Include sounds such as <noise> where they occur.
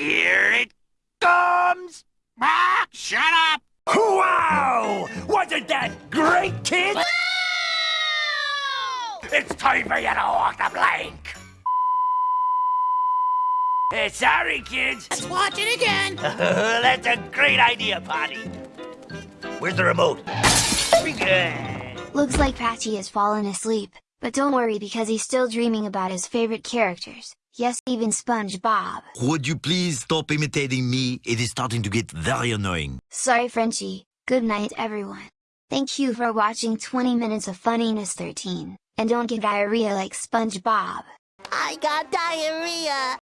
Here it comes! Ah, shut up! Wow! Wasn't that great, kid? It's time for you to walk the plank. Hey, sorry, kids. Let's watch it again. <laughs> That's a great idea, Potty. Where's the remote? Looks like Patchy has fallen asleep, but don't worry because he's still dreaming about his favorite characters, yes even SpongeBob. Would you please stop imitating me? It is starting to get very annoying. Sorry Frenchie, good night everyone. Thank you for watching 20 minutes of Funniness 13, and don't get diarrhea like SpongeBob. I got diarrhea.